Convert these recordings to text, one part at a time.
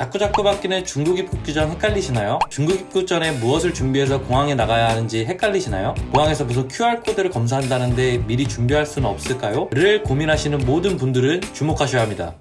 자꾸자꾸 바뀌는 중국 입국 규정 헷갈리시나요? 중국 입국 전에 무엇을 준비해서 공항에 나가야 하는지 헷갈리시나요? 공항에서 무슨 QR코드를 검사한다는데 미리 준비할 수는 없을까요? 를 고민하시는 모든 분들은 주목하셔야 합니다.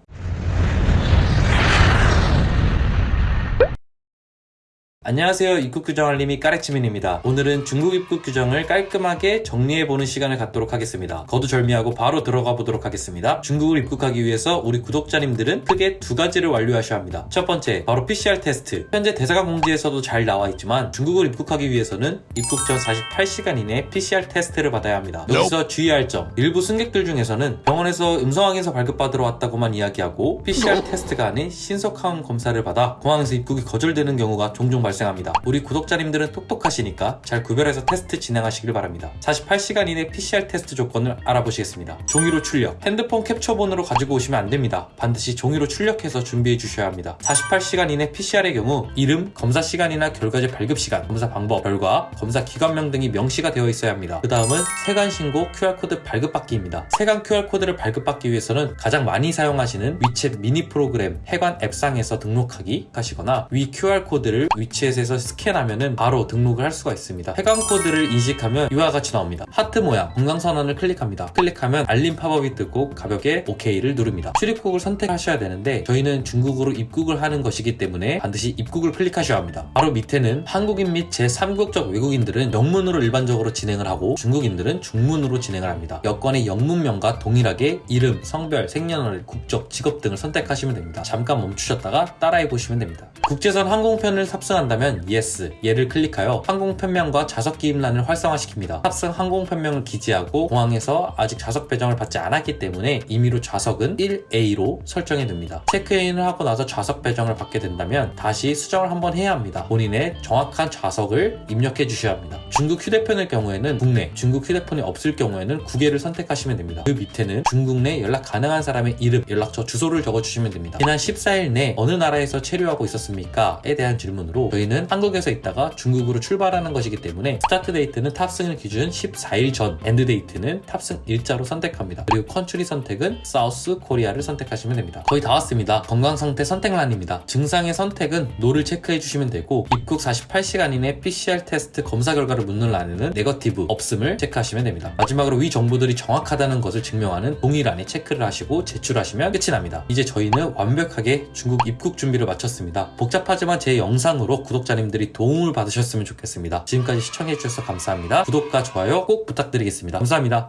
안녕하세요. 입국 규정 알림이 까레치민입니다. 오늘은 중국 입국 규정을 깔끔하게 정리해보는 시간을 갖도록 하겠습니다. 거두절미하고 바로 들어가 보도록 하겠습니다. 중국을 입국하기 위해서 우리 구독자님들은 크게 두 가지를 완료하셔야 합니다. 첫 번째 바로 PCR 테스트. 현재 대사관 공지에서도 잘 나와 있지만 중국을 입국하기 위해서는 입국 전 48시간 이내 PCR 테스트를 받아야 합니다. 여기서 주의할 점. 일부 승객들 중에서는 병원에서 음성 확인서 발급받으러 왔다고만 이야기하고 PCR 테스트가 아닌 신속항 검사를 받아 공항에서 입국이 거절되는 경우가 종종 발생 합니다. 우리 구독자님들은 똑똑하시니까 잘 구별해서 테스트 진행하시길 바랍니다. 48시간 이내 PCR 테스트 조건을 알아보시겠습니다. 종이로 출력, 핸드폰 캡처본으로 가지고 오시면 안 됩니다. 반드시 종이로 출력해서 준비해 주셔야 합니다. 48시간 이내 PCR의 경우 이름, 검사 시간이나 결과지 발급 시간, 검사 방법, 결과, 검사 기관명 등이 명시가 되어 있어야 합니다. 그 다음은 세관 신고 QR코드 발급받기입니다. 세관 QR코드를 발급받기 위해서는 가장 많이 사용하시는 위챗 미니 프로그램 해관 앱상에서 등록하기 하시거나 위 QR코드를 위챗 에서 스캔하면 바로 등록을 할 수가 있습니다. 해관 코드를 인식하면 이와 같이 나옵니다. 하트 모양 건강선언을 클릭합니다. 클릭하면 알림 팝업이 뜨고 가볍게 OK를 누릅니다. 출입국을 선택하셔야 되는데 저희는 중국으로 입국을 하는 것이기 때문에 반드시 입국을 클릭하셔야 합니다. 바로 밑에는 한국인 및 제3국적 외국인들은 영문으로 일반적으로 진행을 하고 중국인들은 중문으로 진행을 합니다. 여권의 영문명과 동일하게 이름, 성별, 생년월일, 국적, 직업 등을 선택하시면 됩니다. 잠깐 멈추셨다가 따라해 보시면 됩니다. 국제선 항공편을 탑승한다면 Yes, 예를 클릭하여 항공편명과 좌석 기입란을 활성화시킵니다. 탑승 항공편명을 기재하고 공항에서 아직 좌석 배정을 받지 않았기 때문에 임의로 좌석은 1A로 설정해 둡니다. 체크인을 하고 나서 좌석 배정을 받게 된다면 다시 수정을 한번 해야 합니다. 본인의 정확한 좌석을 입력해 주셔야 합니다. 중국 휴대폰의 경우에는 국내, 중국 휴대폰이 없을 경우에는 국외를 선택하시면 됩니다. 그 밑에는 중국 내 연락 가능한 사람의 이름, 연락처, 주소를 적어주시면 됩니다. 지난 14일 내 어느 나라에서 체류하고 있었습니 까? 에 대한 질문으로 저희는 한국에서 있다가 중국으로 출발하는 것이기 때문에 start date는 탑승일 기준 14일 전, end date는 탑승 일자로 선택합니다. 그리고 country 선택은 South Korea를 선택하시면 됩니다. 거의 다 왔습니다. 건강 상태 선택란입니다. 증상의 선택은 No를 체크해 주시면 되고 입국 48시간 이내 PCR 테스트 검사 결과를 묻는 란에는 negative 없음을 체크하시면 됩니다. 마지막으로 위 정보들이 정확하다는 것을 증명하는 동의란에 체크를 하시고 제출하시면 끝이 납니다. 이제 저희는 완벽하게 중국 입국 준비를 마쳤습니다. 복잡하지만 제 영상으로 구독자님들이 도움을 받으셨으면 좋겠습니다. 지금까지 시청해주셔서 감사합니다. 구독과 좋아요 꼭 부탁드리겠습니다. 감사합니다.